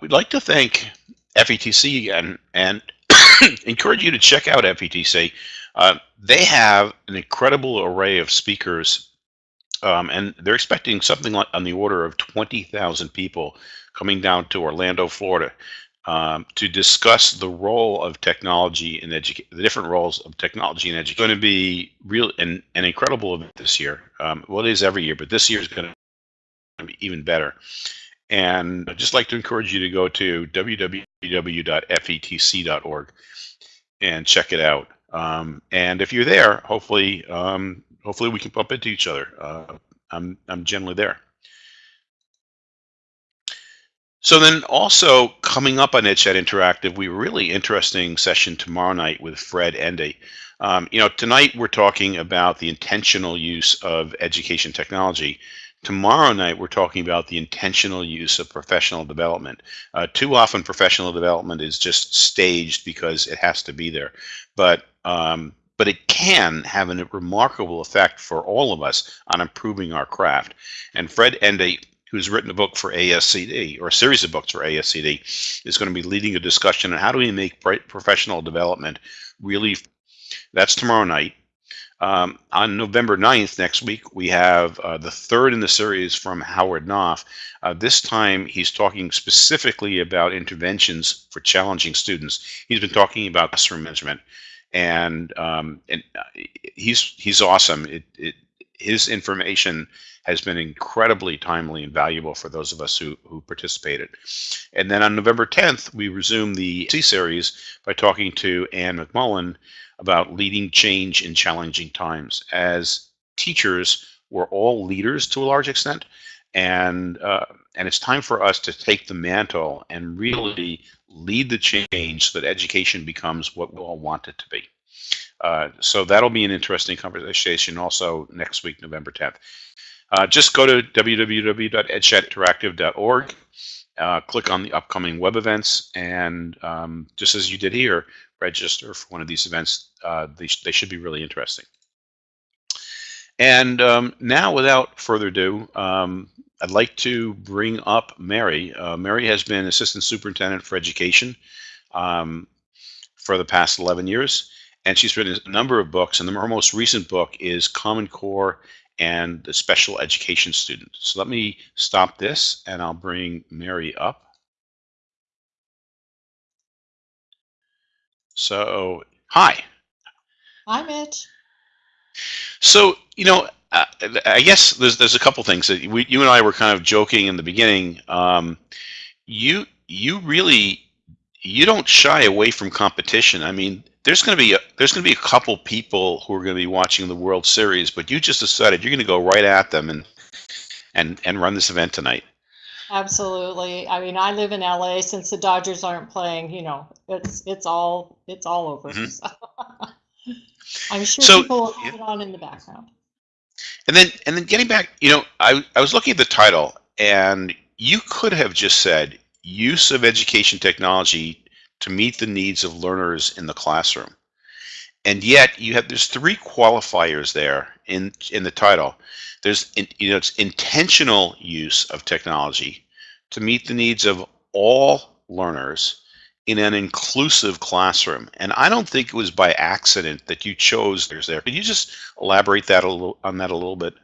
we'd like to thank FETC again and encourage you to check out FETC. Uh, they have an incredible array of speakers, um, and they're expecting something like on the order of 20,000 people coming down to Orlando, Florida, um, to discuss the role of technology in education, the different roles of technology in education. It's going to be real an, an incredible event this year. Um, well, it is every year, but this year is going to be even better. And I'd just like to encourage you to go to www.fetc.org and check it out. Um, and if you're there, hopefully, um, hopefully we can bump into each other. Uh, I'm I'm generally there. So then also coming up on EdChat Interactive, we really interesting session tomorrow night with Fred Ende. Um, you know, tonight we're talking about the intentional use of education technology. Tomorrow night we're talking about the intentional use of professional development. Uh, too often professional development is just staged because it has to be there. But um, but it can have a remarkable effect for all of us on improving our craft. And Fred Ende who's written a book for ASCD or a series of books for ASCD, is going to be leading a discussion on how do we make professional development really. That's tomorrow night. Um, on November 9th, next week, we have uh, the third in the series from Howard Knoff. Uh, this time, he's talking specifically about interventions for challenging students. He's been talking about classroom management, and um, and uh, he's he's awesome. It, it, his information has been incredibly timely and valuable for those of us who, who participated. And then on November 10th, we resume the C series by talking to Anne McMullen about leading change in challenging times. As teachers, we're all leaders to a large extent, and uh, and it's time for us to take the mantle and really lead the change so that education becomes what we all want it to be. Uh, so that'll be an interesting conversation also next week, November 10th. Uh, just go to www.edchatinteractive.org, uh, click on the upcoming web events, and um, just as you did here, register for one of these events. Uh, they, sh they should be really interesting. And um, now, without further ado, um, I'd like to bring up Mary. Uh, Mary has been Assistant Superintendent for Education um, for the past 11 years, and she's written a number of books, and her most recent book is Common Core and the special education student. So let me stop this and I'll bring Mary up. So, hi. Hi, Mitch. So, you know, uh, I guess there's there's a couple things that we, you and I were kind of joking in the beginning. Um, you you really you don't shy away from competition. I mean, there's going to be a, there's going to be a couple people who are going to be watching the World Series, but you just decided you're going to go right at them and and and run this event tonight. Absolutely. I mean, I live in LA. Since the Dodgers aren't playing, you know, it's it's all it's all over. Mm-hmm. So. I'm sure so, people will have yeah. it on in the background. And then and then getting back, you know, I I was looking at the title, and you could have just said use of education technology to meet the needs of learners in the classroom. And yet you have there's three qualifiers there in in the title. There's you know it's intentional use of technology to meet the needs of all learners in an inclusive classroom. And I don't think it was by accident that you chose there's there. Could you just elaborate that a little on that a little bit?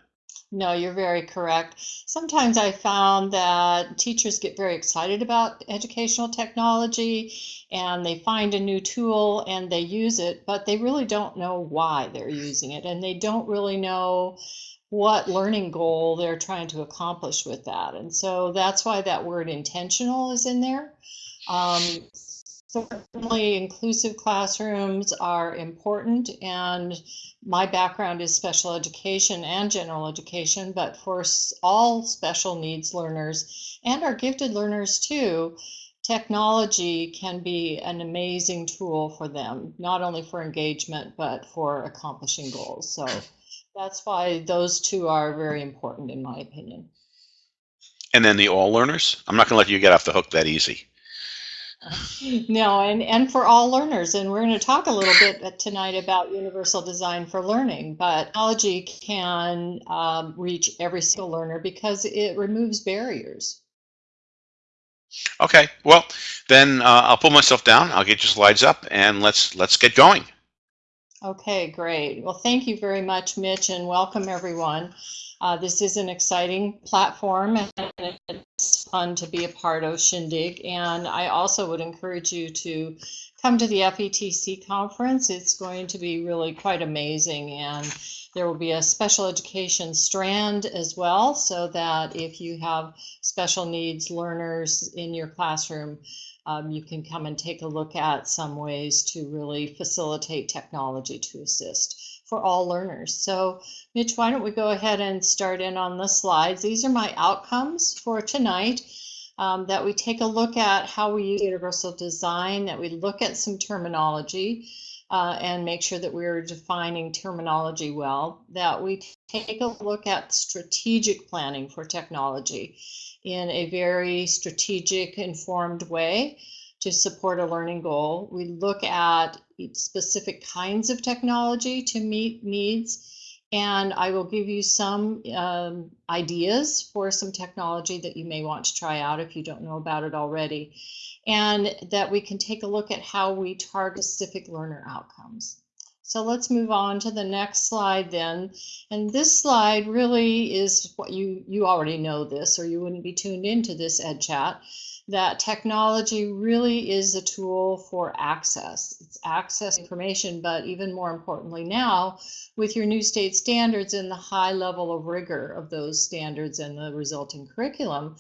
No, you're very correct. Sometimes I found that teachers get very excited about educational technology and they find a new tool and they use it, but they really don't know why they're using it and they don't really know what learning goal they're trying to accomplish with that. And so that's why that word intentional is in there. Um, certainly inclusive classrooms are important and my background is special education and general education but for all special needs learners and our gifted learners too technology can be an amazing tool for them not only for engagement but for accomplishing goals. So that's why those two are very important in my opinion. And then the all learners i'm not going to let you get off the hook that easy no, and, and for all learners. And we're going to talk a little bit tonight about universal design for learning. But technology can um, reach every single learner because it removes barriers. Okay. Well, then uh, I'll pull myself down. I'll get your slides up, and let's let's get going. Okay, great. Well, thank you very much, Mitch, and welcome everyone. Uh, this is an exciting platform and it's fun to be a part of Shindig. And I also would encourage you to come to the FETC conference. It's going to be really quite amazing. And there will be a special education strand as well, so that if you have special needs learners in your classroom, um, you can come and take a look at some ways to really facilitate technology to assist for all learners. So Mitch, why don't we go ahead and start in on the slides. These are my outcomes for tonight. Um, that we take a look at how we use universal design, that we look at some terminology uh, and make sure that we're defining terminology well, that we take a look at strategic planning for technology in a very strategic, informed way to support a learning goal. We look at specific kinds of technology to meet needs. And I will give you some um, ideas for some technology that you may want to try out if you don't know about it already. And that we can take a look at how we target specific learner outcomes. So let's move on to the next slide then. And this slide really is what you, you already know this or you wouldn't be tuned into this Ed Chat that technology really is a tool for access. It's access information, but even more importantly now, with your new state standards and the high level of rigor of those standards and the resulting curriculum,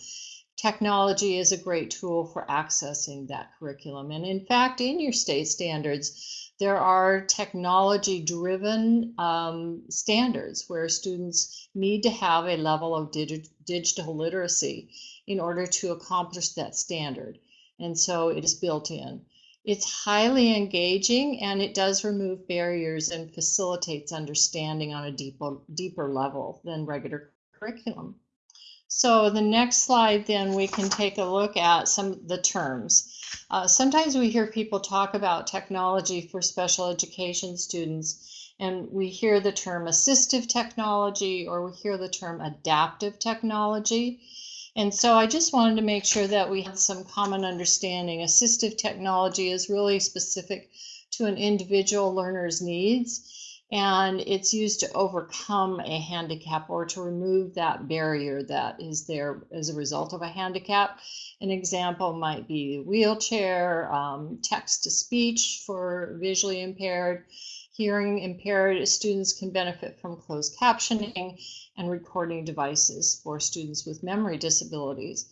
technology is a great tool for accessing that curriculum. And in fact, in your state standards, there are technology driven um, standards where students need to have a level of digi digital literacy in order to accomplish that standard. And so it is built in. It's highly engaging and it does remove barriers and facilitates understanding on a deeper, deeper level than regular curriculum. So the next slide, then we can take a look at some of the terms. Uh, sometimes we hear people talk about technology for special education students, and we hear the term assistive technology or we hear the term adaptive technology. And so I just wanted to make sure that we had some common understanding. Assistive technology is really specific to an individual learner's needs, and it's used to overcome a handicap or to remove that barrier that is there as a result of a handicap. An example might be wheelchair, um, text to speech for visually impaired, hearing impaired students can benefit from closed captioning and recording devices for students with memory disabilities.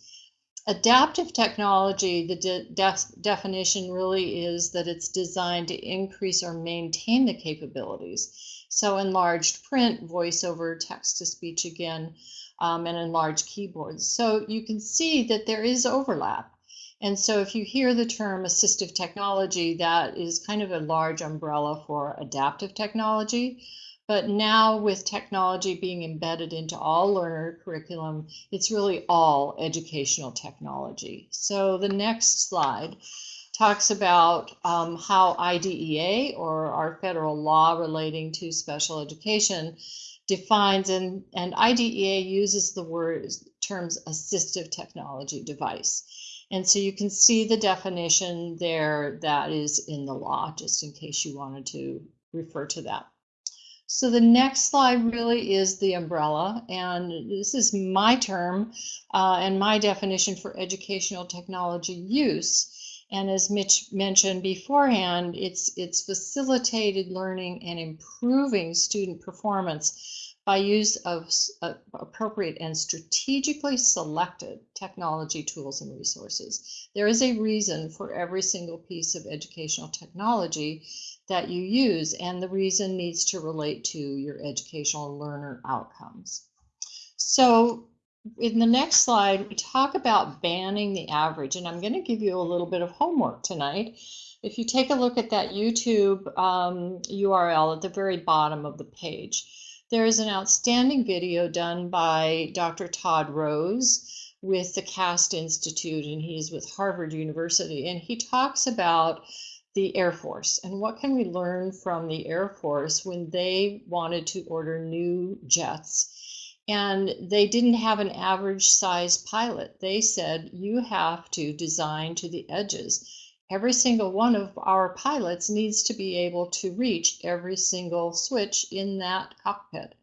Adaptive technology, the de def definition really is that it's designed to increase or maintain the capabilities. So enlarged print, voice over text to speech again, um, and enlarged keyboards. So you can see that there is overlap. And so if you hear the term assistive technology, that is kind of a large umbrella for adaptive technology. But now with technology being embedded into all learner curriculum, it's really all educational technology. So the next slide talks about um, how IDEA or our federal law relating to special education defines and, and IDEA uses the words terms assistive technology device. And so you can see the definition there that is in the law, just in case you wanted to refer to that. So the next slide really is the umbrella, and this is my term uh, and my definition for educational technology use. And as Mitch mentioned beforehand, it's, it's facilitated learning and improving student performance by use of uh, appropriate and strategically selected technology tools and resources. There is a reason for every single piece of educational technology that you use, and the reason needs to relate to your educational learner outcomes. So in the next slide, we talk about banning the average, and I'm going to give you a little bit of homework tonight. If you take a look at that YouTube um, URL at the very bottom of the page, there is an outstanding video done by Dr. Todd Rose with the CAST Institute, and he's with Harvard University, and he talks about the Air Force and what can we learn from the Air Force when they wanted to order new jets And they didn't have an average size pilot. They said you have to design to the edges. Every single one of our pilots needs to be able to reach every single switch in that cockpit.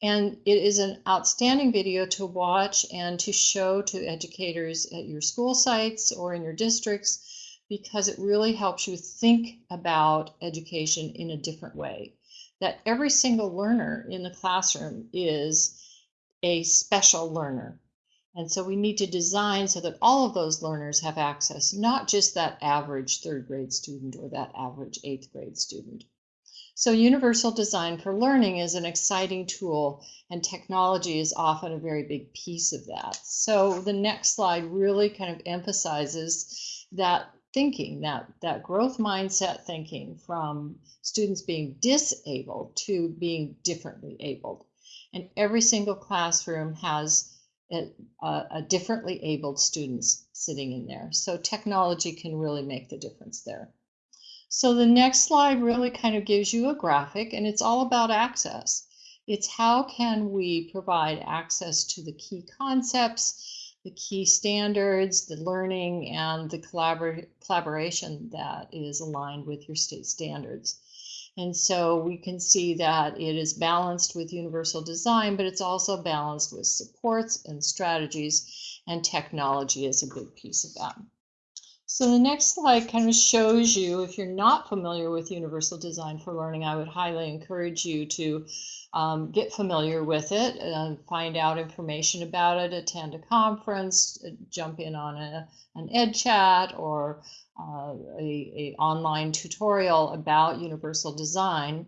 And it is an outstanding video to watch and to show to educators at your school sites or in your districts because it really helps you think about education in a different way. That every single learner in the classroom is a special learner. And so we need to design so that all of those learners have access, not just that average third grade student or that average eighth grade student. So universal design for learning is an exciting tool and technology is often a very big piece of that. So the next slide really kind of emphasizes that thinking, that, that growth mindset thinking from students being disabled to being differently abled. And every single classroom has a, uh, a, differently abled students sitting in there. So technology can really make the difference there. So the next slide really kind of gives you a graphic and it's all about access. It's how can we provide access to the key concepts, the key standards, the learning, and the collabor collaboration that is aligned with your state standards. And so we can see that it is balanced with universal design, but it's also balanced with supports and strategies, and technology is a big piece of that. So the next slide kind of shows you, if you're not familiar with Universal Design for Learning, I would highly encourage you to um, get familiar with it, and find out information about it, attend a conference, uh, jump in on a, an ed chat or uh, a, a online tutorial about universal design.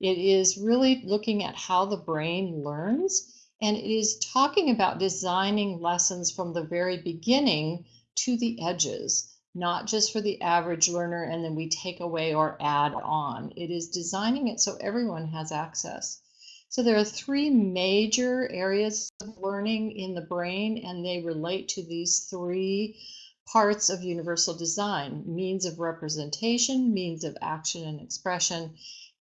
It is really looking at how the brain learns and it is talking about designing lessons from the very beginning to the edges not just for the average learner and then we take away or add on. It is designing it so everyone has access. So there are three major areas of learning in the brain and they relate to these three parts of universal design, means of representation, means of action and expression,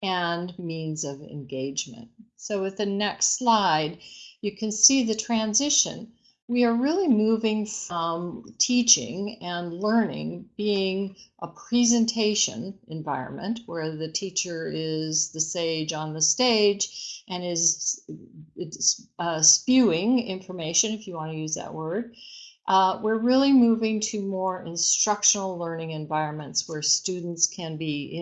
and means of engagement. So with the next slide, you can see the transition we are really moving from teaching and learning being a presentation environment where the teacher is the sage on the stage and is uh, spewing information, if you want to use that word. Uh, we're really moving to more instructional learning environments where students can be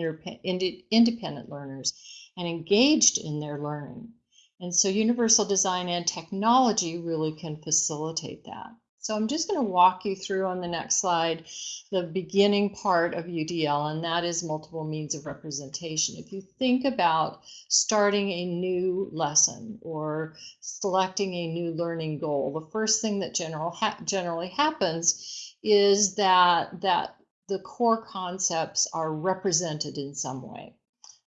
independent learners and engaged in their learning. And so universal design and technology really can facilitate that. So I'm just going to walk you through on the next slide the beginning part of UDL, and that is multiple means of representation. If you think about starting a new lesson or selecting a new learning goal, the first thing that general ha generally happens is that, that the core concepts are represented in some way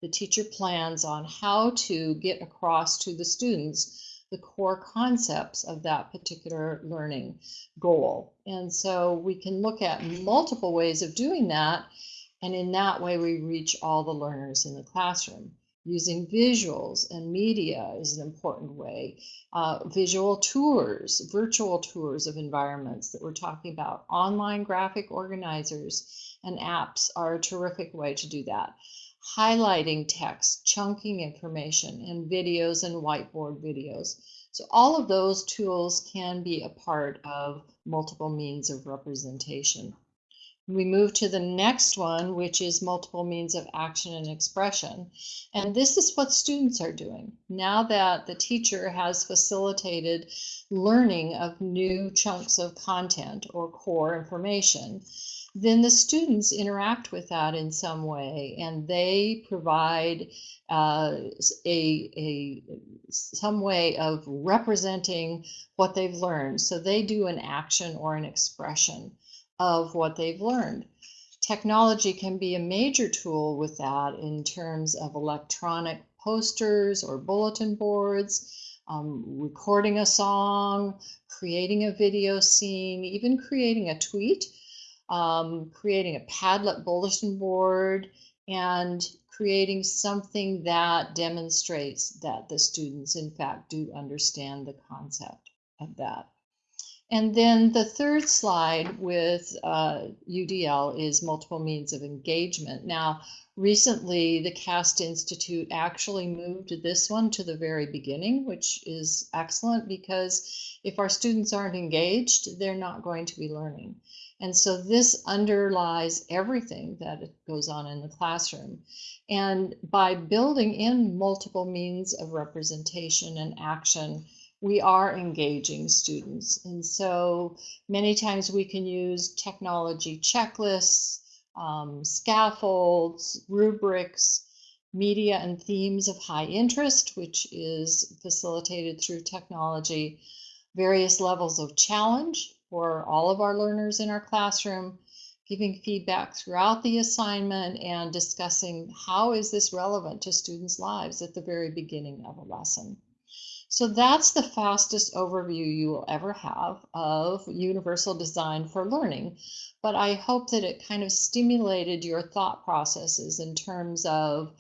the teacher plans on how to get across to the students the core concepts of that particular learning goal. And so we can look at multiple ways of doing that. And in that way, we reach all the learners in the classroom. Using visuals and media is an important way. Uh, visual tours, virtual tours of environments that we're talking about. Online graphic organizers and apps are a terrific way to do that highlighting text, chunking information, and videos and whiteboard videos. So all of those tools can be a part of multiple means of representation. We move to the next one, which is multiple means of action and expression. And this is what students are doing. Now that the teacher has facilitated learning of new chunks of content or core information, then the students interact with that in some way and they provide uh, a, a some way of representing what they've learned. So they do an action or an expression of what they've learned. Technology can be a major tool with that in terms of electronic posters or bulletin boards, um, recording a song, creating a video scene, even creating a tweet um, creating a Padlet bulletin board, and creating something that demonstrates that the students, in fact, do understand the concept of that. And then the third slide with uh, UDL is multiple means of engagement. Now, recently the CAST Institute actually moved this one to the very beginning, which is excellent because if our students aren't engaged, they're not going to be learning. And so this underlies everything that goes on in the classroom. And by building in multiple means of representation and action, we are engaging students. And so many times we can use technology checklists, um, scaffolds, rubrics, media and themes of high interest, which is facilitated through technology, various levels of challenge for all of our learners in our classroom, giving feedback throughout the assignment and discussing how is this relevant to students' lives at the very beginning of a lesson. So that's the fastest overview you will ever have of universal design for learning. But I hope that it kind of stimulated your thought processes in terms of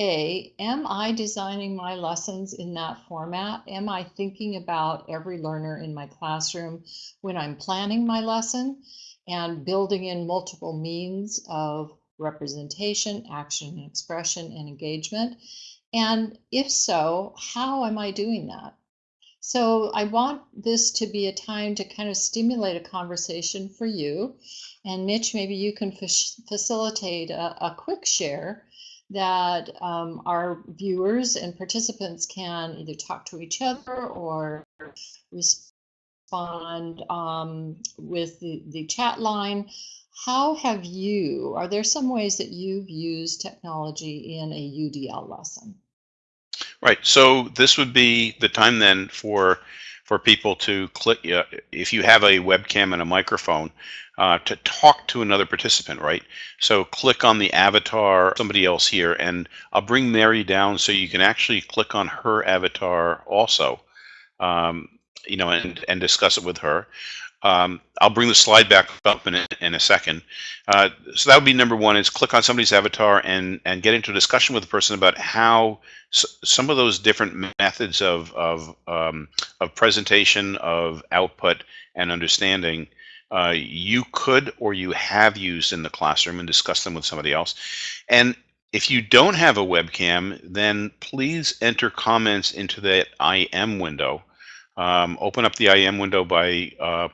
A, am I designing my lessons in that format? Am I thinking about every learner in my classroom when I'm planning my lesson and building in multiple means of representation, action, expression, and engagement? And if so, how am I doing that? So I want this to be a time to kind of stimulate a conversation for you. And Mitch, maybe you can facilitate a, a, quick share that um, our viewers and participants can either talk to each other or respond um, with the, the chat line. How have you, are there some ways that you've used technology in a UDL lesson? Right. So this would be the time then for for people to click uh, if you have a webcam and a microphone uh, to talk to another participant, right? So click on the avatar, somebody else here, and I'll bring Mary down so you can actually click on her avatar also, um, you know, and and discuss it with her. Um, I'll bring the slide back up in a, in a second. Uh, so that would be number one is click on somebody's avatar and, and get into a discussion with the person about how some of those different methods of, of, um, of presentation, of output and understanding uh, you could or you have used in the classroom and discuss them with somebody else. And if you don't have a webcam, then please enter comments into that IM window. Um, open up the IM window by uh,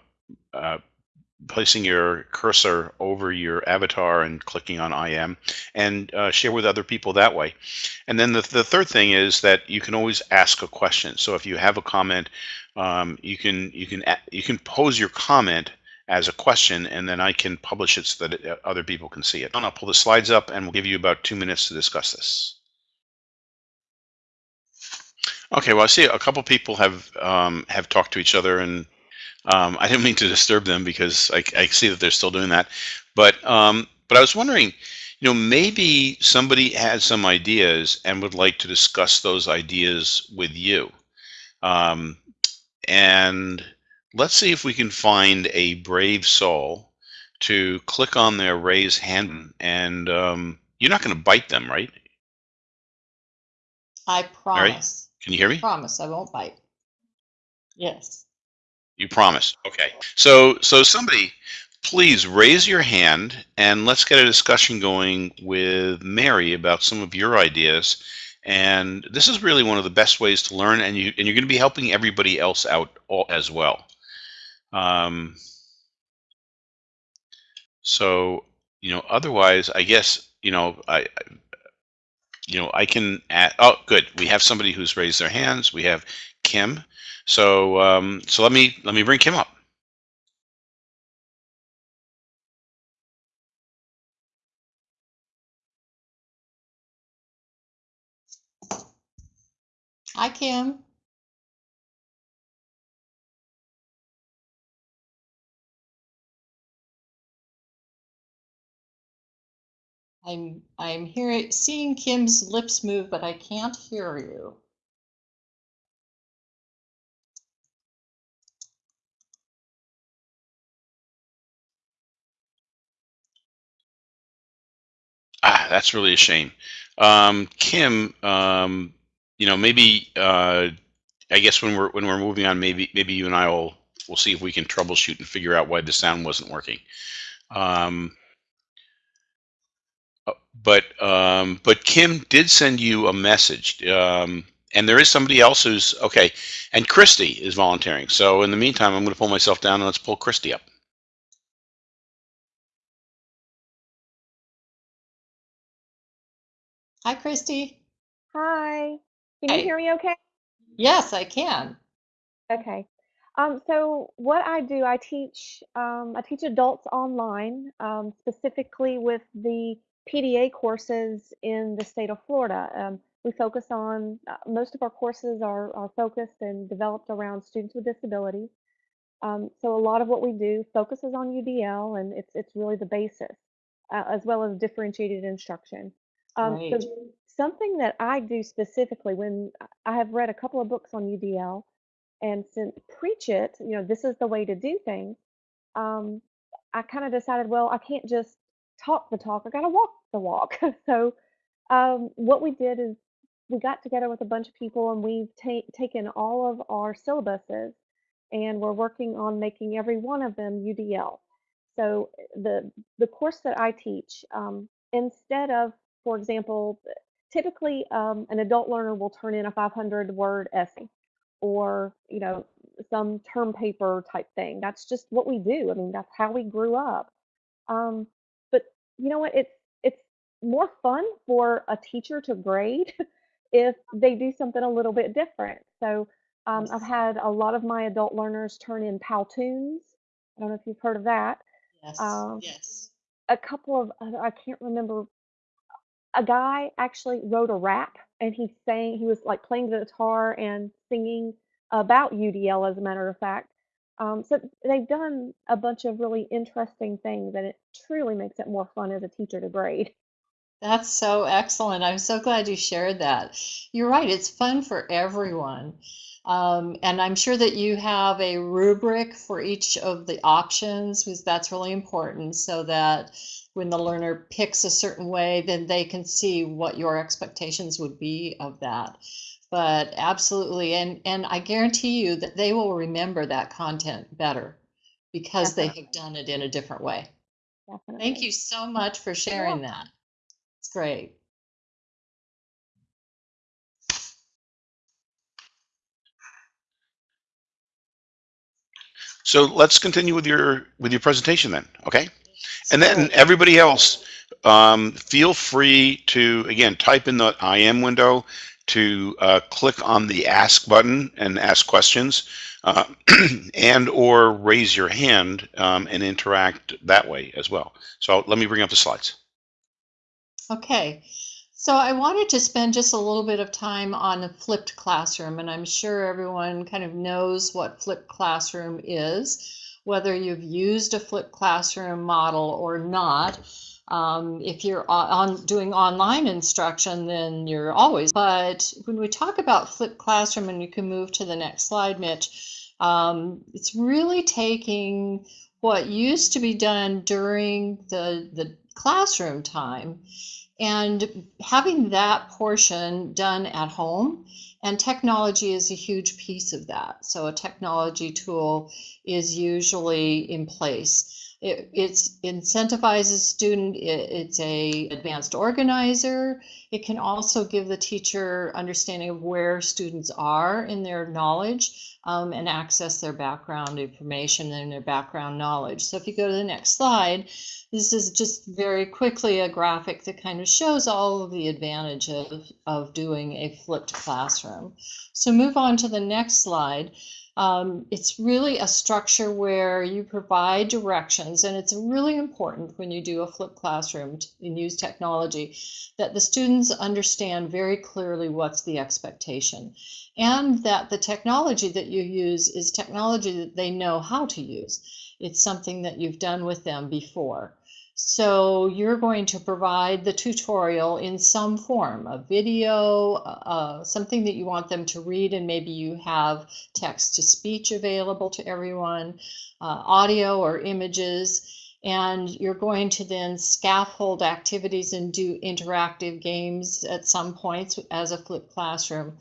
uh, placing your cursor over your avatar and clicking on IM and uh, share with other people that way. And then the, the third thing is that you can always ask a question. So if you have a comment, um, you can you can you can pose your comment as a question and then I can publish it so that uh, other people can see it. And I'll pull the slides up and we'll give you about two minutes to discuss this. Okay, well I see a couple people have um, have talked to each other and um, I didn't mean to disturb them because I, I see that they're still doing that. But um, but I was wondering, you know, maybe somebody had some ideas and would like to discuss those ideas with you. Um, and let's see if we can find a brave soul to click on their raise hand. And um, you're not going to bite them, right? I promise. Can you hear me? I promise I won't bite. Yes. You promise. Okay. So so somebody please raise your hand and let's get a discussion going with Mary about some of your ideas. And this is really one of the best ways to learn and you and you're going to be helping everybody else out all, as well. Um, so, you know, otherwise, I guess, you know, I, you know, I can add, oh, good. We have somebody who's raised their hands. We have Kim. So um, so let me let me bring Kim up. Hi, Kim. I'm I'm hearing seeing Kim's lips move, but I can't hear you. That's really a shame. Um, Kim, um, you know, maybe uh, I guess when we're when we're moving on, maybe maybe you and I will we'll see if we can troubleshoot and figure out why the sound wasn't working. Um, uh, but um, but Kim did send you a message, um, and there is somebody else who's okay. And Christy is volunteering. So in the meantime, I'm going to pull myself down and let's pull Christy up. Hi, Christy. Hi. Can you Hey. hear me okay? Yes, I can. Okay. Um, so what I do, I teach um, I teach adults online, um, specifically with the PDA courses in the state of Florida. Um, we focus on uh, most of our courses are, are focused and developed around students with disabilities. Um, so a lot of what we do focuses on UDL, and it's it's really the basis, uh, as well as differentiated instruction. Um, so something that I do specifically when I have read a couple of books on UDL, and since preach it, you know, this is the way to do things. Um, I kind of decided, well, I can't just talk the talk. I got to walk the walk. so um, what we did is we got together with a bunch of people and we've ta- taken all of our syllabuses and we're working on making every one of them UDL. So the the course that I teach, um, instead of, for example, typically um, an adult learner will turn in a 500 word essay or you know some term paper type thing. That's just what we do. I mean, that's how we grew up. Um, but you know what? It's it's more fun for a teacher to grade if they do something a little bit different. So um, I've had a lot of my adult learners turn in Powtoons. I don't know if you've heard of that. Yes. Um, Yes. a couple of I I can't remember. A guy actually wrote a rap, and he sang. He was like playing the guitar and singing about UDL, as a matter of fact. Um, so they've done a bunch of really interesting things, and it truly makes it more fun as a teacher to grade. That's so excellent. I'm so glad you shared that. You're right, it's fun for everyone. Um, and I'm sure that you have a rubric for each of the options, because that's really important, so that when the learner picks a certain way, then they can see what your expectations would be of that. But absolutely, and and I guarantee you that they will remember that content better because they have done it in a different way. Definitely. Thank you so much for sharing welcome. that. It's great. So let's continue with your with your presentation then. Okay. And then everybody else, um, feel free to again type in the IM window to uh, click on the ask button and ask questions, uh, and or raise your hand um, and interact that way as well. So let me bring up the slides. Okay. So I wanted to spend just a little bit of time on a flipped classroom, and I'm sure everyone kind of knows what flipped classroom is, whether you've used a flipped classroom model or not. Um, if you're on doing online instruction, then you're always. But when we talk about flipped classroom, and you can move to the next slide, Mitch, um, it's really taking what used to be done during the the classroom time and having that portion done at home and technology is a huge piece of that. So a technology tool is usually in place it it's incentivizes student it, it's a advanced organizer it can also give the teacher understanding of where students are in their knowledge um, and access their background information and their background knowledge so if you go to the next slide this is just very quickly a graphic that kind of shows all of the advantage of, of doing a flipped classroom. So move on to the next slide. Um, it's really a structure where you provide directions, and it's really important when you do a flipped classroom and use technology that the students understand very clearly what's the expectation and that the technology that you use is technology that they know how to use. It's something that you've done with them before. So you're going to provide the tutorial in some form, a video, uh, something that you want them to read, and maybe you have text to speech available to everyone, uh, audio or images. And you're going to then scaffold activities and do interactive games at some points as a flipped classroom.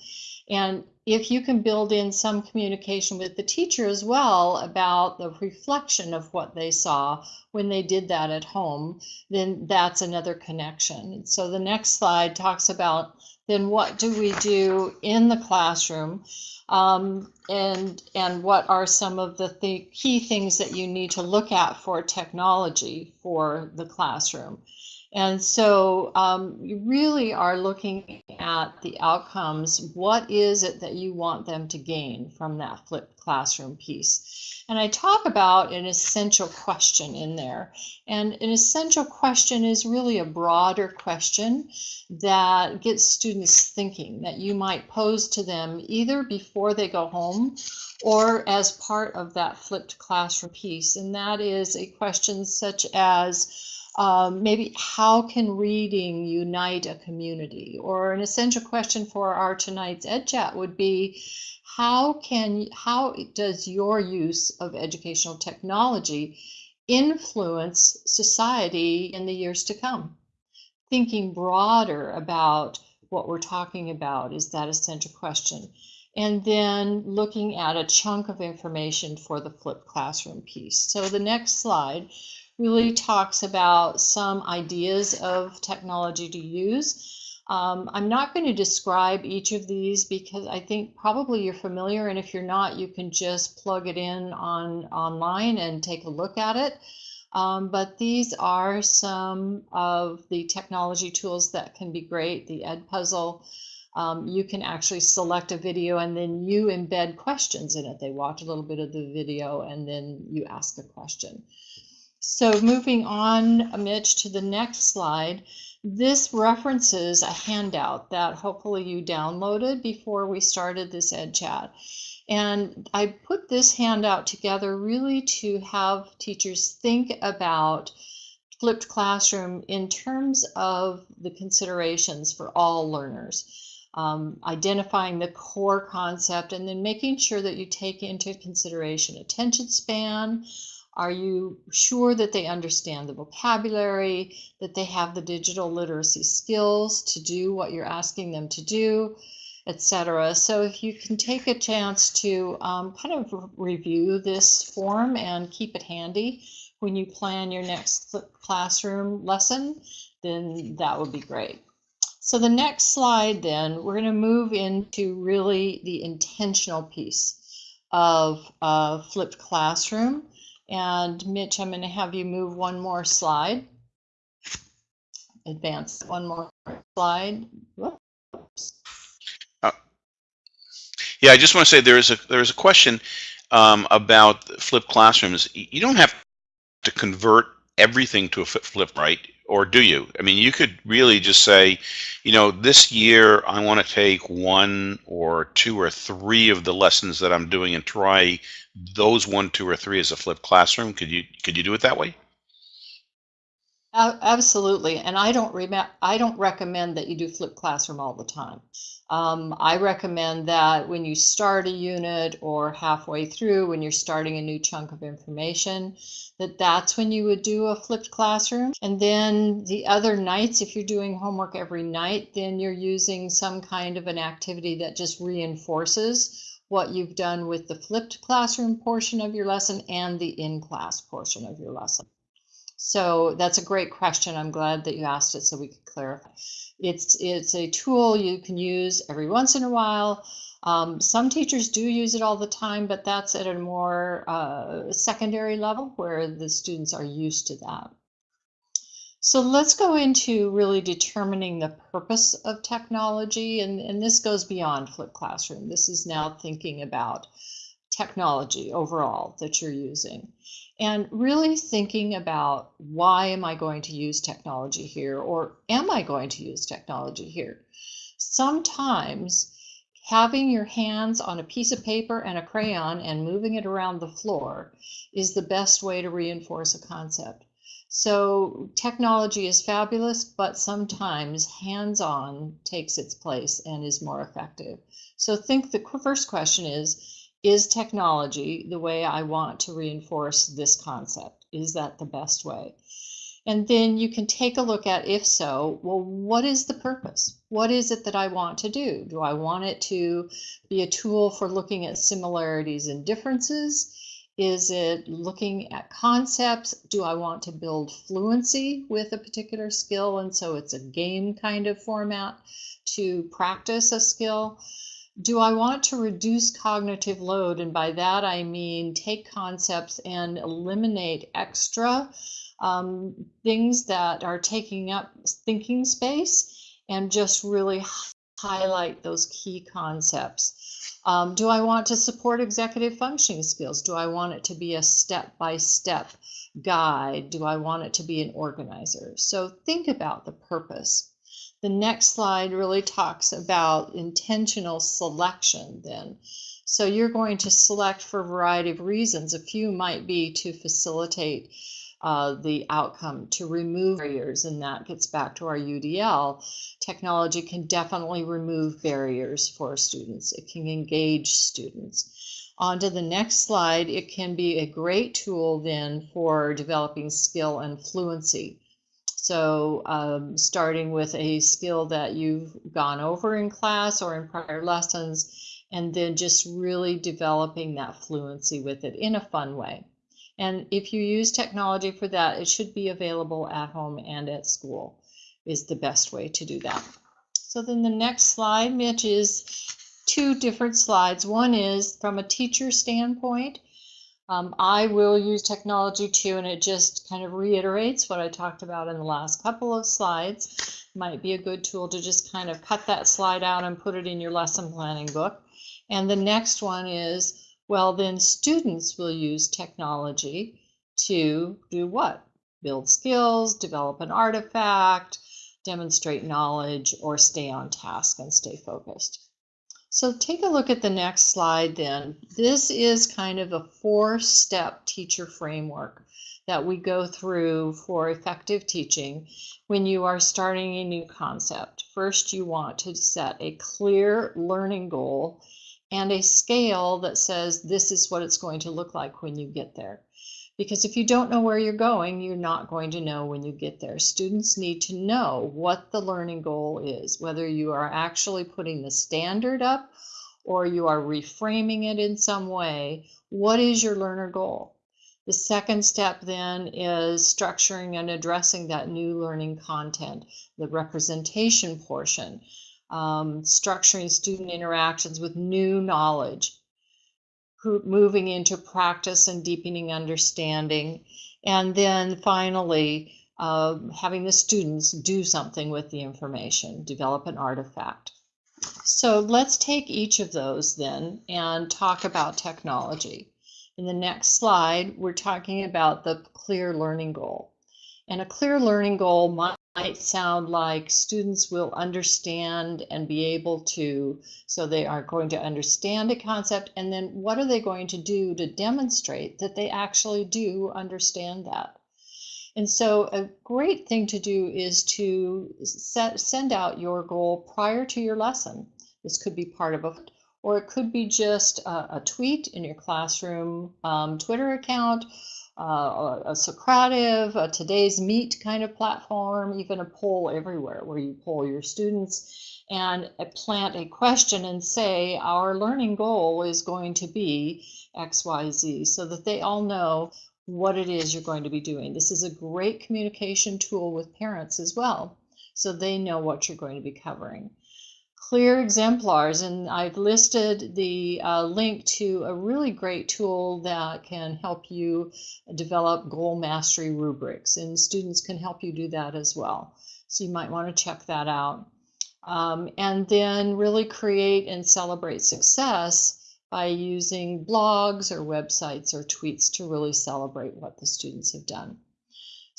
And if you can build in some communication with the teacher as well about the reflection of what they saw when they did that at home, then that's another connection. So the next slide talks about then what do we do in the classroom um, and and what are some of the th key things that you need to look at for technology for the classroom. And so um, you really are looking at the outcomes. What is it that you want them to gain from that flipped classroom piece? And I talk about an essential question in there. And an essential question is really a broader question that gets students thinking that you might pose to them either before they go home or as part of that flipped classroom piece. And that is a question such as, um, maybe how can reading unite a community? Or an essential question for our tonight's Ed Chat would be, how can how does your use of educational technology influence society in the years to come? Thinking broader about what we're talking about is that essential question. And then looking at a chunk of information for the flipped classroom piece. So the next slide really talks about some ideas of technology to use. Um, I'm not going to describe each of these because I think probably you're familiar, and if you're not, you can just plug it in on online and take a look at it. Um, but these are some of the technology tools that can be great. The Edpuzzle, um, you can actually select a video and then you embed questions in it. They watch a little bit of the video and then you ask a question. So moving on, Mitch, to the next slide, this references a handout that hopefully you downloaded before we started this Ed Chat. And I put this handout together really to have teachers think about flipped classroom in terms of the considerations for all learners. Um, identifying the core concept and then making sure that you take into consideration attention span, are you sure that they understand the vocabulary, that they have the digital literacy skills to do what you're asking them to do, etc. So if you can take a chance to um, kind of review this form and keep it handy when you plan your next classroom lesson, then that would be great. So the next slide then, we're going to move into really the intentional piece of uh, flipped classroom. And Mitch, I'm going to have you move one more slide. Advance one more slide. Whoops. Uh, yeah, I just want to say there is a there is a question um, about flipped classrooms. You don't have to convert everything to a flip, right? Or do you? I mean, you could really just say, you know, this year I want to take one or two or three of the lessons that I'm doing and try those one, two, or three as a flipped classroom. Could you could you do it that way? Absolutely, and I don't rem- I don't recommend that you do flipped classroom all the time. Um, I recommend that when you start a unit or halfway through, when you're starting a new chunk of information, that that's when you would do a flipped classroom. And then the other nights, if you're doing homework every night, then you're using some kind of an activity that just reinforces what you've done with the flipped classroom portion of your lesson and the in-class portion of your lesson. So that's a great question. I'm glad that you asked it so we could clarify. It's, it's a tool you can use every once in a while. Um, some teachers do use it all the time, but that's at a more uh, secondary level where the students are used to that. So let's go into really determining the purpose of technology, and, and this goes beyond flipped classroom. This is now thinking about technology overall that you're using and really thinking about why am I going to use technology here or am I going to use technology here? Sometimes having your hands on a piece of paper and a crayon and moving it around the floor is the best way to reinforce a concept. So technology is fabulous, but sometimes hands-on takes its place and is more effective. So think the first question is, is technology the way I want to reinforce this concept? Is that the best way? And then you can take a look at, if so, well, what is the purpose? What is it that I want to do? Do I want it to be a tool for looking at similarities and differences? Is it looking at concepts? Do I want to build fluency with a particular skill? And so it's a game kind of format to practice a skill. Do I want to reduce cognitive load? And by that I mean take concepts and eliminate extra um, things that are taking up thinking space and just really highlight those key concepts. Um, do I want to support executive functioning skills? Do I want it to be a step-by-step -step guide? Do I want it to be an organizer? So think about the purpose. The next slide really talks about intentional selection then. So you're going to select for a variety of reasons. A few might be to facilitate uh, the outcome to remove barriers, and that gets back to our UDL. Technology can definitely remove barriers for students. It can engage students. On to the next slide, it can be a great tool then for developing skill and fluency. So um, starting with a skill that you've gone over in class or in prior lessons, and then just really developing that fluency with it in a fun way. And if you use technology for that, it should be available at home and at school is the best way to do that. So then the next slide, Mitch, is two different slides. One is from a teacher standpoint. Um, I will use technology too, and it just kind of reiterates what I talked about in the last couple of slides. Might be a good tool to just kind of cut that slide out and put it in your lesson planning book. And the next one is well, then students will use technology to do what? Build skills, develop an artifact, demonstrate knowledge, or stay on task and stay focused. So take a look at the next slide then. This is kind of a four-step teacher framework that we go through for effective teaching when you are starting a new concept. First, you want to set a clear learning goal and a scale that says this is what it's going to look like when you get there. Because if you don't know where you're going, you're not going to know when you get there. Students need to know what the learning goal is, whether you are actually putting the standard up or you are reframing it in some way. What is your learner goal? The second step then is structuring and addressing that new learning content, the representation portion um, structuring student interactions with new knowledge, moving into practice and deepening understanding, and then finally uh, having the students do something with the information, develop an artifact. So let's take each of those then and talk about technology. In the next slide, we're talking about the clear learning goal. And a clear learning goal might might sound like students will understand and be able to, so they are going to understand a concept, and then what are they going to do to demonstrate that they actually do understand that? And so a great thing to do is to set, send out your goal prior to your lesson. This could be part of a, or it could be just a, a tweet in your classroom um, Twitter account, uh, a Socrative, a today's meet kind of platform, even a poll everywhere where you poll your students and plant a question and say our learning goal is going to be XYZ so that they all know what it is you're going to be doing. This is a great communication tool with parents as well so they know what you're going to be covering clear exemplars. And I've listed the uh, link to a really great tool that can help you develop goal mastery rubrics. And students can help you do that as well. So you might want to check that out. Um, and then really create and celebrate success by using blogs or websites or tweets to really celebrate what the students have done.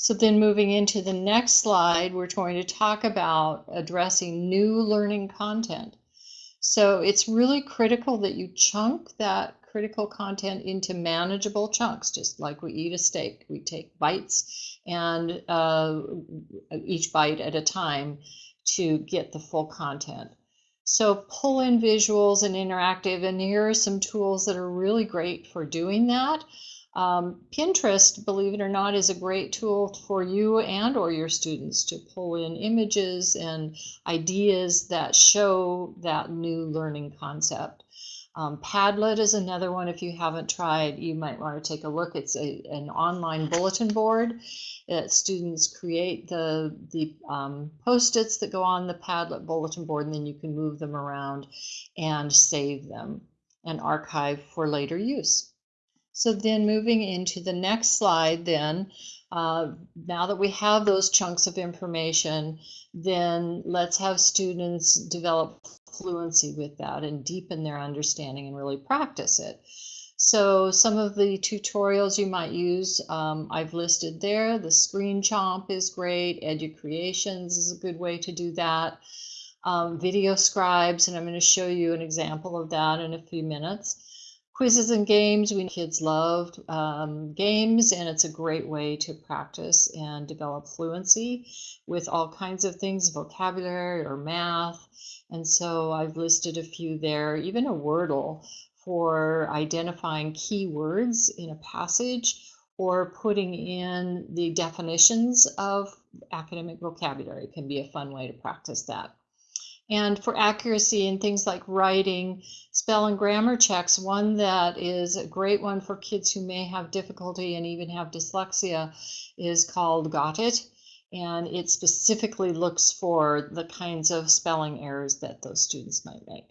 So then moving into the next slide, we're going to talk about addressing new learning content. So it's really critical that you chunk that critical content into manageable chunks, just like we eat a steak. We take bites and uh, each bite at a time to get the full content. So pull in visuals and interactive, and here are some tools that are really great for doing that. Um, Pinterest, believe it or not, is a great tool for you and or your students to pull in images and ideas that show that new learning concept. Um, Padlet is another one. If you haven't tried, you might want to take a look. It's a, an online bulletin board that students create the, the um, post-its that go on the Padlet bulletin board, and then you can move them around and save them and archive for later use. So then moving into the next slide then, uh, now that we have those chunks of information, then let's have students develop fluency with that and deepen their understanding and really practice it. So some of the tutorials you might use, um, I've listed there. The Screen Chomp is great. EduCreations is a good way to do that. Um, video Scribes, and I'm going to show you an example of that in a few minutes quizzes and games. We kids loved um, games, and it's a great way to practice and develop fluency with all kinds of things, vocabulary or math. And so I've listed a few there, even a Wordle for identifying key words in a passage or putting in the definitions of academic vocabulary can be a fun way to practice that. And for accuracy in things like writing, spell and grammar checks, one that is a great one for kids who may have difficulty and even have dyslexia is called Ghotit. And it specifically looks for the kinds of spelling errors that those students might make.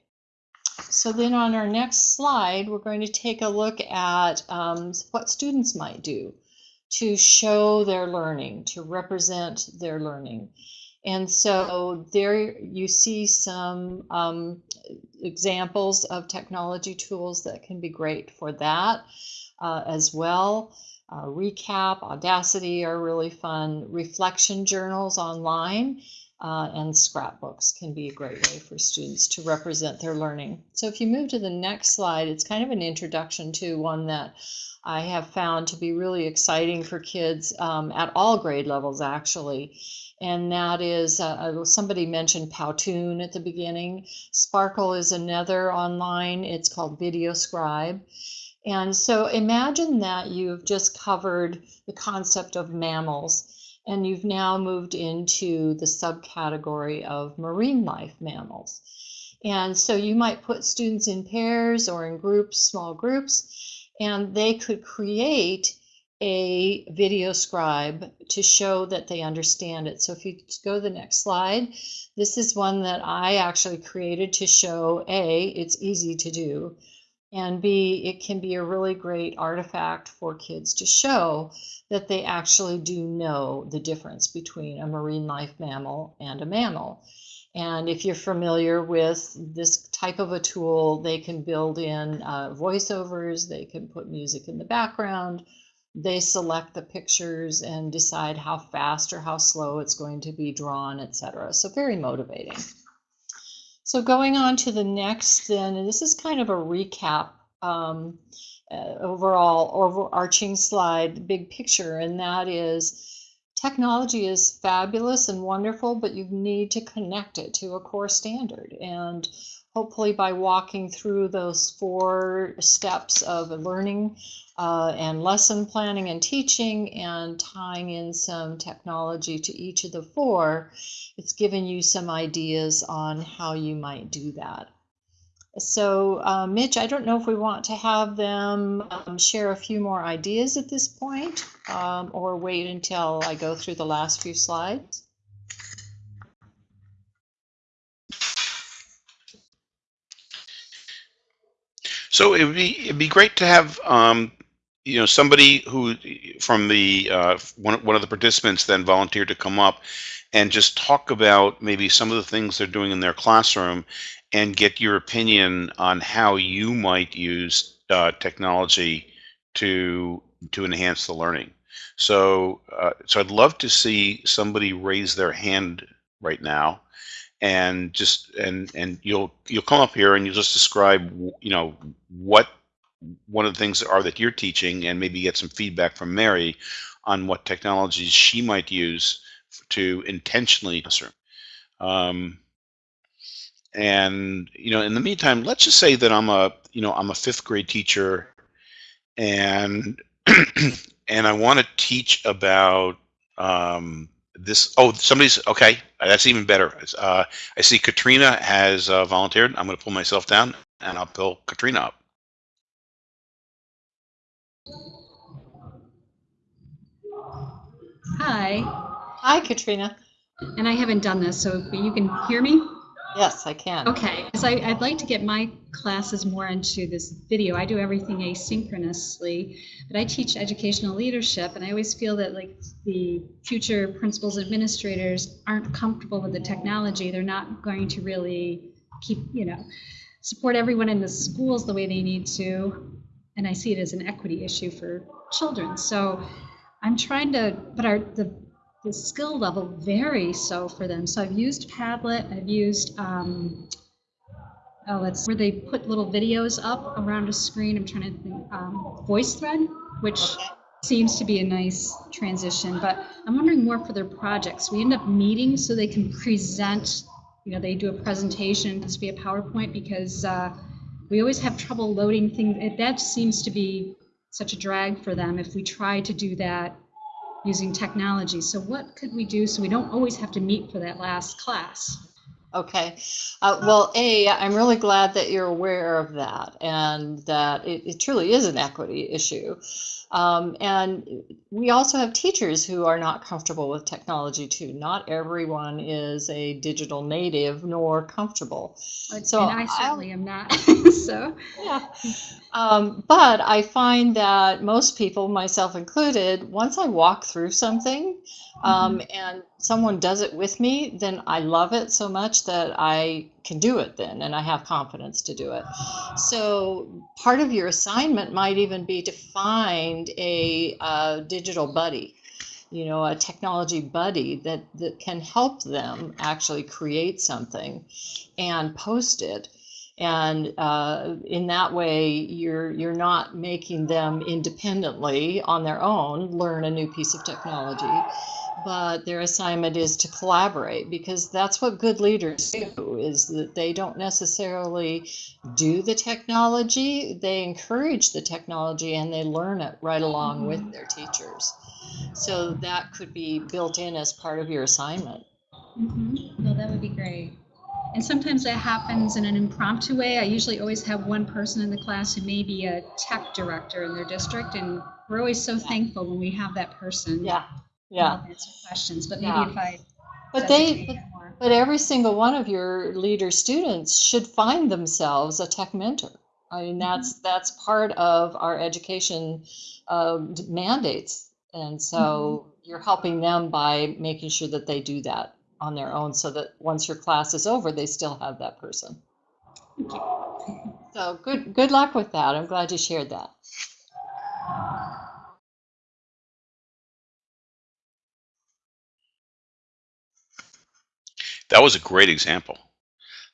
So then on our next slide, we're going to take a look at um, what students might do to show their learning, to represent their learning. And so there you see some um, examples of technology tools that can be great for that uh, as well. Uh, Recap, Audacity are really fun. Reflection journals online uh, and scrapbooks can be a great way for students to represent their learning. So if you move to the next slide, it's kind of an introduction to one that I have found to be really exciting for kids um, at all grade levels actually and that is uh, somebody mentioned Powtoon at the beginning. Sparkol is another online. It's called Video Scribe. And so imagine that you've just covered the concept of mammals and you've now moved into the subcategory of marine life mammals. And so you might put students in pairs or in groups, small groups, and they could create a video scribe to show that they understand it. So if you go to the next slide, this is one that I actually created to show A, it's easy to do, and B, it can be a really great artifact for kids to show that they actually do know the difference between a marine life mammal and a mammal. And if you're familiar with this type of a tool, they can build in uh, voiceovers, they can put music in the background, they select the pictures and decide how fast or how slow it's going to be drawn, etc. So very motivating. So going on to the next then, and this is kind of a recap um, uh, overall overarching slide, big picture, and that is technology is fabulous and wonderful, but you need to connect it to a core standard. And hopefully by walking through those four steps of learning uh, and lesson planning and teaching and tying in some technology to each of the four, it's given you some ideas on how you might do that. So uh, Mitch, I don't know if we want to have them um, share a few more ideas at this point um, or wait until I go through the last few slides. So it would be it'd be great to have um, you know somebody who from the uh, one one of the participants then volunteered to come up and just talk about maybe some of the things they're doing in their classroom and get your opinion on how you might use uh, technology to to enhance the learning. So uh, so I'd love to see somebody raise their hand right now and just and and you'll you'll come up here and you'll just describe you know what one of the things are that you're teaching and maybe get some feedback from Mary on what technologies she might use to intentionally um, and you know, in the meantime, let's just say that I'm a you know I'm a fifth grade teacher, and and I want to teach about um, this. Oh, somebody's okay. That's even better. Uh, I see Katrina has uh, volunteered. I'm going to pull myself down and I'll pull Katrina up. Hi, Hi, Katrina. and I haven't done this, so you can hear me? Yes, I can. Okay, because I'd like to get my classes more into this video. I do everything asynchronously, but I teach educational leadership, and I always feel that like the future principals administrators aren't comfortable with the technology. They're not going to really keep, you know, support everyone in the schools the way they need to. And I see it as an equity issue for children. So I'm trying to, but our the the skill level varies so for them. So I've used Padlet, I've used, um, oh, let's, where they put little videos up around a screen. I'm trying to think, um, VoiceThread, which seems to be a nice transition, but I'm wondering more for their projects. We end up meeting so they can present, you know, they do a presentation, it has to be a PowerPoint because uh, we always have trouble loading things. That seems to be such a drag for them if we try to do that using technology. So what could we do so we don't always have to meet for that last class? Okay. Uh, well, A, I'm really glad that you're aware of that and that it, it truly is an equity issue. Um, and we also have teachers who are not comfortable with technology too. Not everyone is a digital native nor comfortable. So and I certainly am not. so Yeah. Um, but I find that most people, myself included, once I walk through something um, and someone does it with me, then I love it so much that I can do it then and I have confidence to do it. So part of your assignment might even be to find a, uh digital buddy. You know, a technology buddy that, that can help them actually create something and post it and uh, in that way you're you're not making them independently on their own learn a new piece of technology but their assignment is to collaborate because that's what good leaders do is that they don't necessarily do the technology they encourage the technology and they learn it right along with their teachers so that could be built in as part of your assignment Mhm. no, that would be great. And sometimes that happens in an impromptu way. I usually always have one person in the class who may be a tech director in their district, and we're always so thankful when we have that person. yeah yeah answer questions. But maybe Yeah. if I but they but. But every single one of your leader students should find themselves a tech mentor. I mean, mm-hmm. that's that's part of our education um, d- mandates, and so mm-hmm. you're helping them by making sure that they do that on their own, so that once your class is over, they still have that person. Thank you. So good good luck with that. I'm glad you shared that. That was a great example.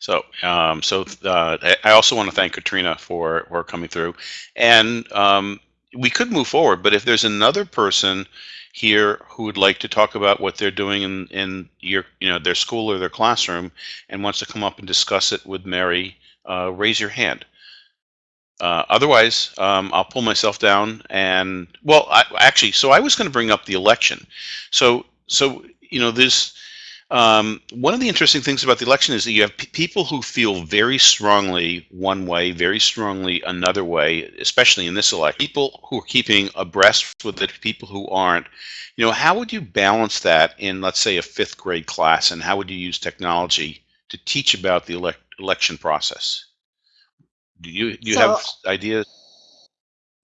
So, um, so uh, I also want to thank Katrina for for coming through, and um, we could move forward. But if there's another person here who would like to talk about what they're doing in in your you know their school or their classroom and wants to come up and discuss it with Mary, uh, raise your hand. Uh, otherwise, um, I'll pull myself down and well, I, actually, so I was going to bring up the election. So, so you know, there's um, one of the interesting things about the election is that you have p- people who feel very strongly one way, very strongly another way, especially in this election. People who are keeping abreast with it, people who aren't. You know, how would you balance that in, let's say, a fifth grade class, and how would you use technology to teach about the elec election process? Do you do you So have ideas?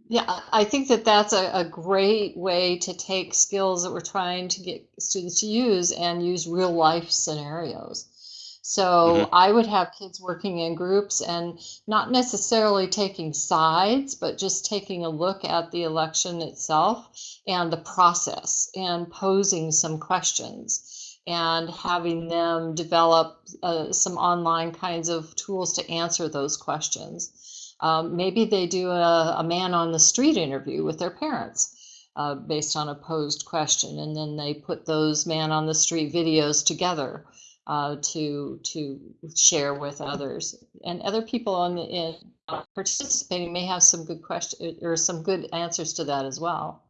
Yeah, I think that that's a, a great way to take skills that we're trying to get students to use and use real life scenarios. hmm So I would have kids working in groups and not necessarily taking sides, but just taking a look at the election itself and the process and posing some questions and having them develop uh, some online kinds of tools to answer those questions. Um, maybe they do a, a man on the street interview with their parents uh, based on a posed question, and then they put those man on the street videos together uh, to to share with others. And other people in, in uh, participating may have some good questions or some good answers to that as well.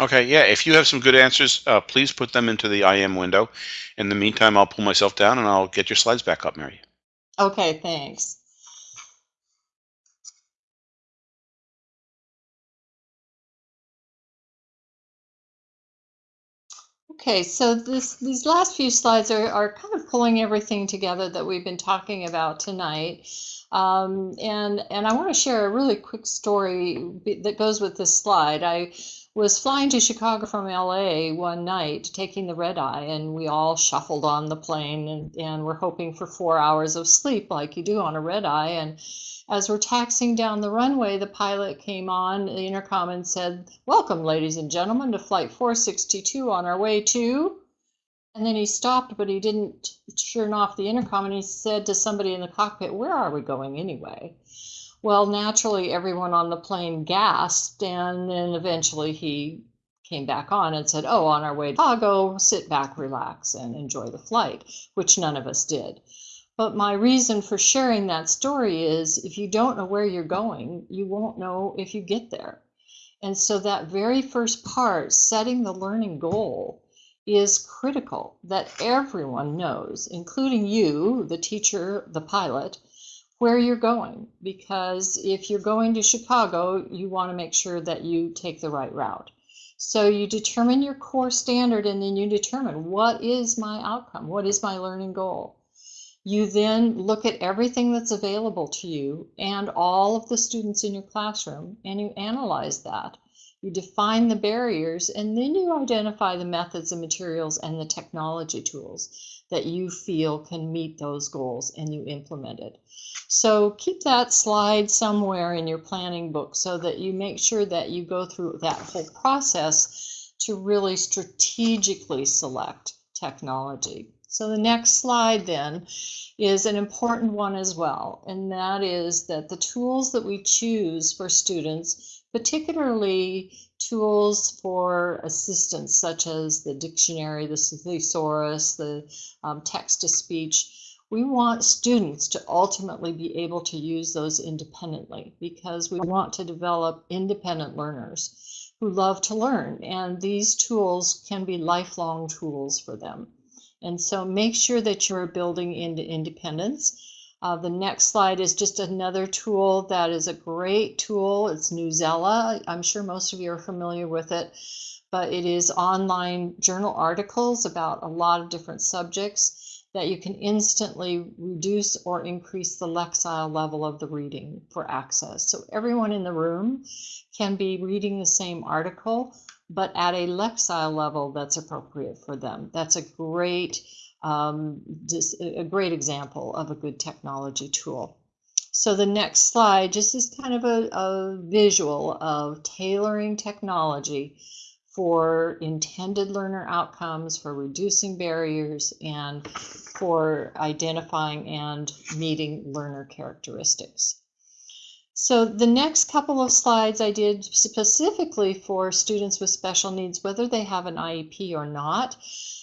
Okay, yeah, if you have some good answers, uh, please put them into the IM window. In the meantime, I'll pull myself down and I'll get your slides back up, Mary. Okay, thanks. Okay, so this these last few slides are, are kind of pulling everything together that we've been talking about tonight. Um, and, and I want to share a really quick story that goes with this slide. I was flying to Chicago from LA one night, taking the red eye, and we all shuffled on the plane and, and we're hoping for four hours of sleep like you do on a red eye. And as we're taxiing down the runway, the pilot came on the intercom and said, Welcome, ladies and gentlemen, to Flight 462 on our way to. And then he stopped, but he didn't turn off the intercom and he said to somebody in the cockpit, Where are we going anyway? Well, naturally, everyone on the plane gasped, and then eventually he came back on and said, Oh, on our way to Chicago, sit back, relax, and enjoy the flight, which none of us did. But my reason for sharing that story is if you don't know where you're going, you won't know if you get there. And so that very first part, setting the learning goal, is critical that everyone knows, including you, the teacher, the pilot, where you're going. Because if you're going to Chicago, you want to make sure that you take the right route. So you determine your core standard and then you determine what is my outcome? What is my learning goal? You then look at everything that's available to you and all of the students in your classroom and you analyze that. You define the barriers and then you identify the methods and materials and the technology tools that you feel can meet those goals and you implement it. So keep that slide somewhere in your planning book so that you make sure that you go through that whole process to really strategically select technology. So the next slide then is an important one as well, and that is that the tools that we choose for students, particularly tools for assistance such as the dictionary, the thesaurus, the um, text-to-speech, we want students to ultimately be able to use those independently because we want to develop independent learners who love to learn and these tools can be lifelong tools for them. And so make sure that you're building into independence. Uh, the next slide is just another tool that is a great tool. It's Newsela. I'm sure most of you are familiar with it, but it is online journal articles about a lot of different subjects that you can instantly reduce or increase the lexile level of the reading for access. So everyone in the room can be reading the same article but at a Lexile level that's appropriate for them. That's a great, um, a great example of a good technology tool. So the next slide just is kind of a, a visual of tailoring technology for intended learner outcomes, for reducing barriers, and for identifying and meeting learner characteristics. So the next couple of slides I did specifically for students with special needs, whether they have an IEP or not.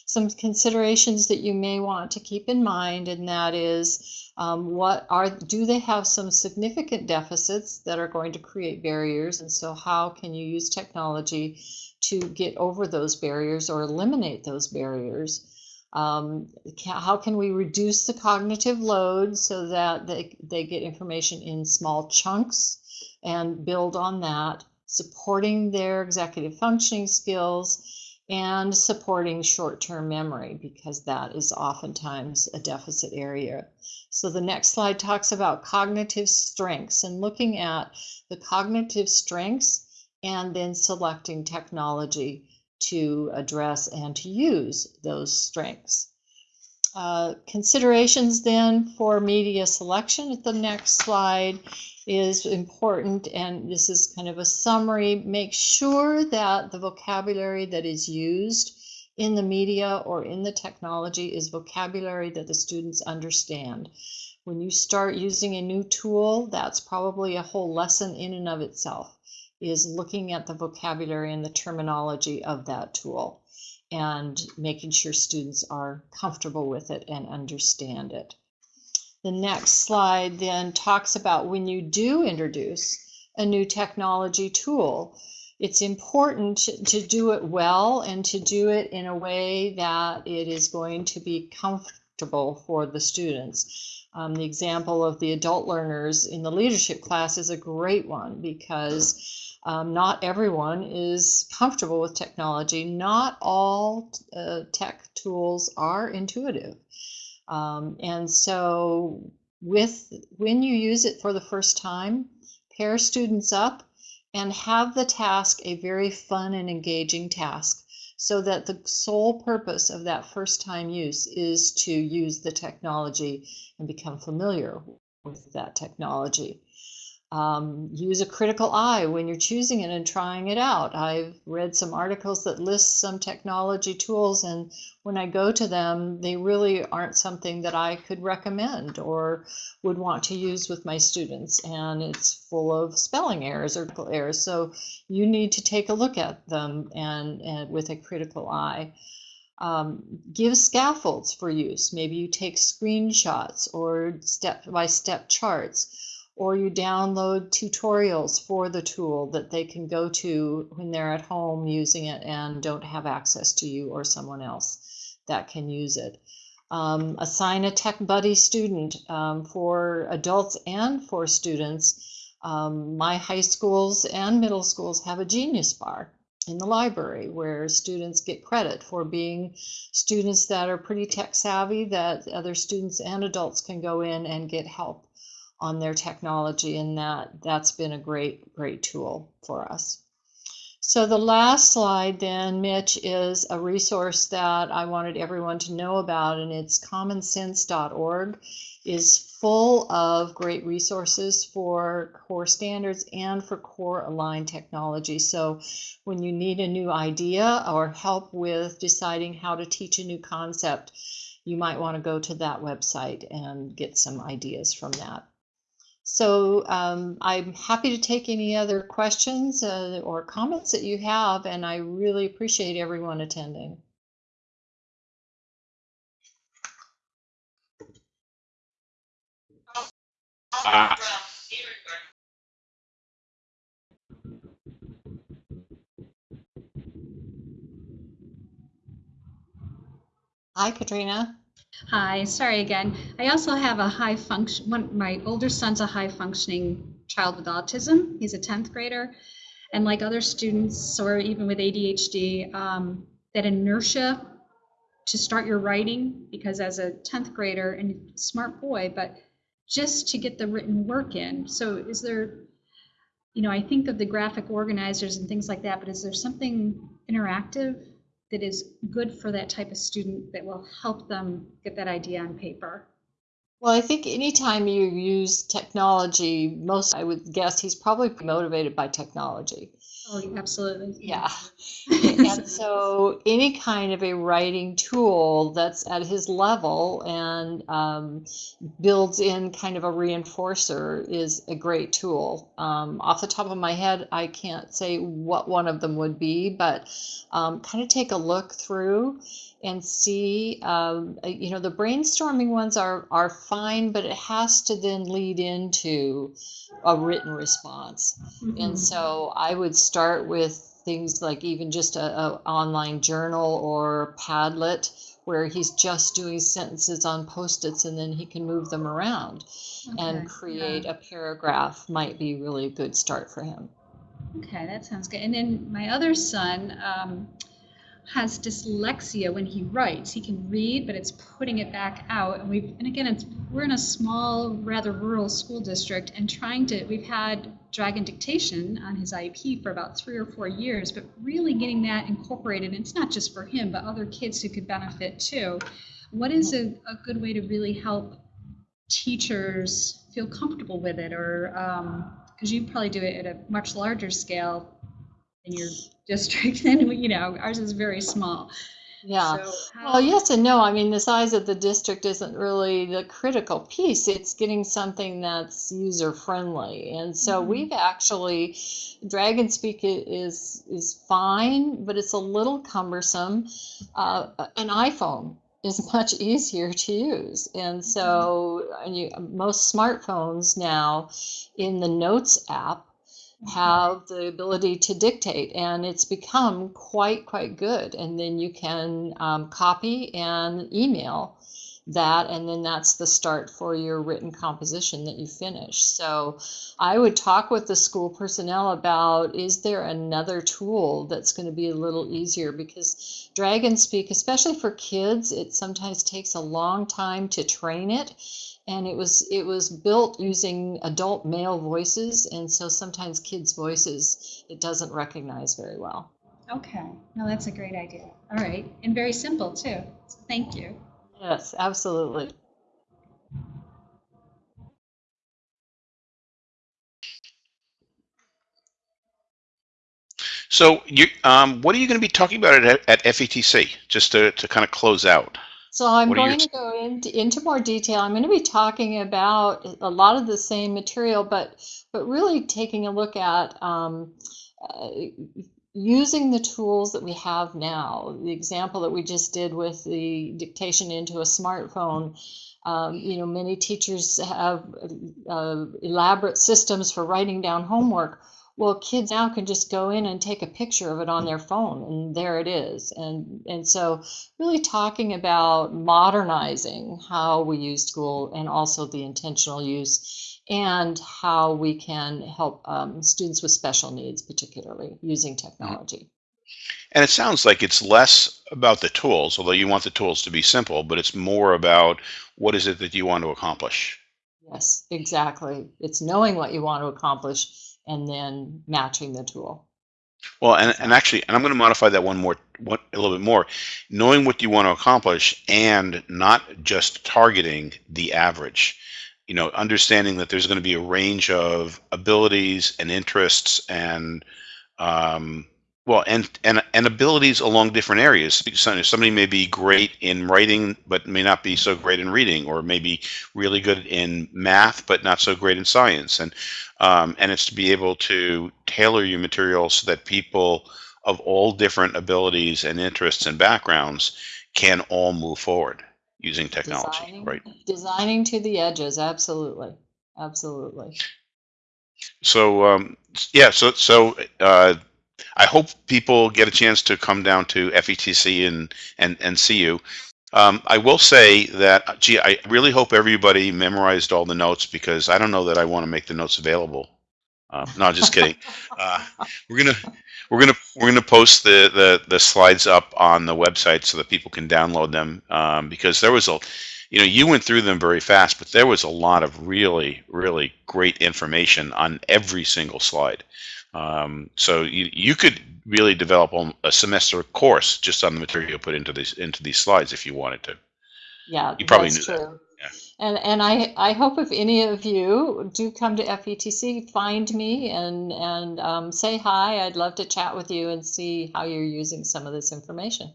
Some considerations that you may want to keep in mind, and that is um, what are do they have some significant deficits that are going to create barriers, and so how can you use technology to get over those barriers or eliminate those barriers? Um, how can we reduce the cognitive load so that they, they get information in small chunks and build on that, supporting their executive functioning skills and supporting short-term memory because that is oftentimes a deficit area. So the next slide talks about cognitive strengths and looking at the cognitive strengths and then selecting technology to address and to use those strengths. Uh, considerations then for media selection at the next slide is important and this is kind of a summary. Make sure that the vocabulary that is used in the media or in the technology is vocabulary that the students understand. When you start using a new tool, that's probably a whole lesson in and of itself is looking at the vocabulary and the terminology of that tool and making sure students are comfortable with it and understand it. The next slide then talks about when you do introduce a new technology tool, it's important to do it well and to do it in a way that it is going to be comfortable for the students. Um, the example of the adult learners in the leadership class is a great one because um, not everyone is comfortable with technology. Not all uh, tech tools are intuitive. Um, and so with when you use it for the first time, pair students up and have the task a very fun and engaging task so that the sole purpose of that first time use is to use the technology and become familiar with that technology. Um, use a critical eye when you're choosing it and trying it out. I've read some articles that list some technology tools, and when I go to them, they really aren't something that I could recommend or would want to use with my students. And it's full of spelling errors or errors. So you need to take a look at them and, and with a critical eye. Um, give scaffolds for use. Maybe you take screenshots or step by step charts or you download tutorials for the tool that they can go to when they're at home using it and don't have access to you or someone else that can use it. Um, assign a Tech Buddy student um, for adults and for students. Um, my high schools and middle schools have a Genius Bar in the library where students get credit for being students that are pretty tech savvy that other students and adults can go in and get help on their technology and that that's been a great great tool for us. So the last slide then mitch is a resource that i wanted everyone to know about and it's commonsense.org is full of great resources for core standards and for core aligned technology. So when you need a new idea or help with deciding how to teach a new concept you might want to go to that website and get some ideas from that so um, I'm happy to take any other questions uh, or comments that you have, and I really appreciate everyone attending. Ah. Hi, Katrina. Hi, sorry again. I also have a high function, one, my older son's a high functioning child with autism. He's a 10th grader. And like other students, or even with ADHD, um, that inertia to start your writing, because as a 10th grader and smart boy, but just to get the written work in. So is there, you know, I think of the graphic organizers and things like that, but is there something interactive that is good for that type of student that will help them get that idea on paper? Well, I think anytime you use technology, most I would guess he's probably motivated by technology. Oh, absolutely. Yeah. and so any kind of a writing tool that's at his level and um, builds in kind of a reinforcer is a great tool. Um, off the top of my head, I can't say what one of them would be, but um, kind of take a look through and see um, uh, you know the brainstorming ones are are fine but it has to then lead into a written response mm-hmm. and so i would start with things like even just a, a online journal or padlet where he's just doing sentences on post-its and then he can move them around okay. and create yeah. a paragraph might be really a good start for him okay that sounds good and then my other son um, has dyslexia when he writes. He can read, but it's putting it back out. And we've and again, it's we're in a small, rather rural school district, and trying to we've had dragon dictation on his IEP for about three or four years, but really getting that incorporated. And it's not just for him, but other kids who could benefit too. What is a, a good way to really help teachers feel comfortable with it, or because um, you probably do it at a much larger scale in your district than you know ours is very small Yeah. So Well, yes and no. I mean, the size of the district isn't really the critical piece. It's getting something that's user friendly. And so Mhm. we've actually, Dragon Speak is is fine, but it's a little cumbersome. Uh, an iPhone is much easier to use. And so and you, most smartphones now in the Notes app have the ability to dictate and it's become quite quite good. And then you can um, copy and email that and then that's the start for your written composition that you finish so i would talk with the school personnel about is there another tool that's going to be a little easier because dragon speak especially for kids it sometimes takes a long time to train it and it was it was built using adult male voices and so sometimes kids voices it doesn't recognize very well Okay, no, that's a great idea. All right, and very simple too. So Thank you. Yes absolutely So, you, um, what are you going to be talking about at, at FETC? Just to, to kind of close out. so i'm What going to go into, into more detail i'm going to be talking about a lot of the same material but but really taking a look at um, uh, using the tools that we have now the example that we just did with the dictation into a smartphone um, you know many teachers have uh, elaborate systems for writing down homework. Well kids now can just go in and take a picture of it on their phone and there it is. And and so really talking about modernizing how we use school and also the intentional use and how we can help um, students with special needs particularly using technology And it sounds like it's less about the tools, although you want the tools to be simple, but it's more about what is it that you want to accomplish. yes exactly it's knowing what you want to accomplish and then matching the tool Well, and, and actually, and I'm going to modify that one more, one, a little bit more. Knowing what you want to accomplish and not just targeting the average. You know, understanding that there's going to be a range of abilities and interests and, um, well, and, and and abilities along different areas. Somebody may be great in writing, but may not be so great in reading, or maybe really good in math, but not so great in science. And um, and it's to be able to tailor your material so that people of all different abilities and interests and backgrounds can all move forward using technology, designing, right? designing to the edges absolutely absolutely So um, yeah, so so uh, I hope people get a chance to come down to FETC and and and see you. Um, I will say that, gee, I really hope everybody memorized all the notes because I don't know that I want to make the notes available. Uh, no, just kidding. Uh, we're gonna we're gonna we're gonna post the, the the slides up on the website so that people can download them um, because there was a you know you went through them very fast but there was a lot of really really great information on every single slide um, so you, you could really develop a semester course just on the material put into these into these slides if you wanted to Yeah, You probably that's knew that. true. Yeah. And and I I hope if any of you do come to FETC, find me and and um, say hi. I'd love to chat with you and see how you're using some of this information.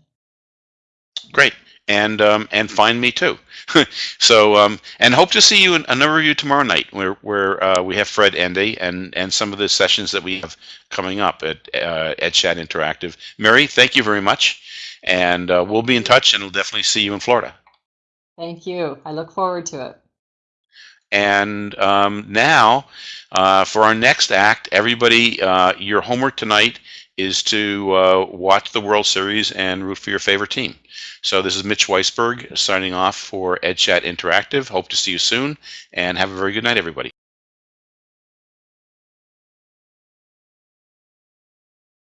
great. And um, and find me too. So um, and hope to see you in a number of you tomorrow night where where uh, we have Fred Endy and and some of the sessions that we have coming up at uh, at Chat Interactive. Mary thank you very much. And uh, we'll be in touch and we'll definitely see you in Florida Thank you. I look forward to it. And um, now, uh, for our next act, everybody, uh, your homework tonight is to uh, watch the World Series and root for your favorite team. So this is Mitch Weisberg signing off for EdChat Interactive. Hope to see you soon, and have a very good night, everybody.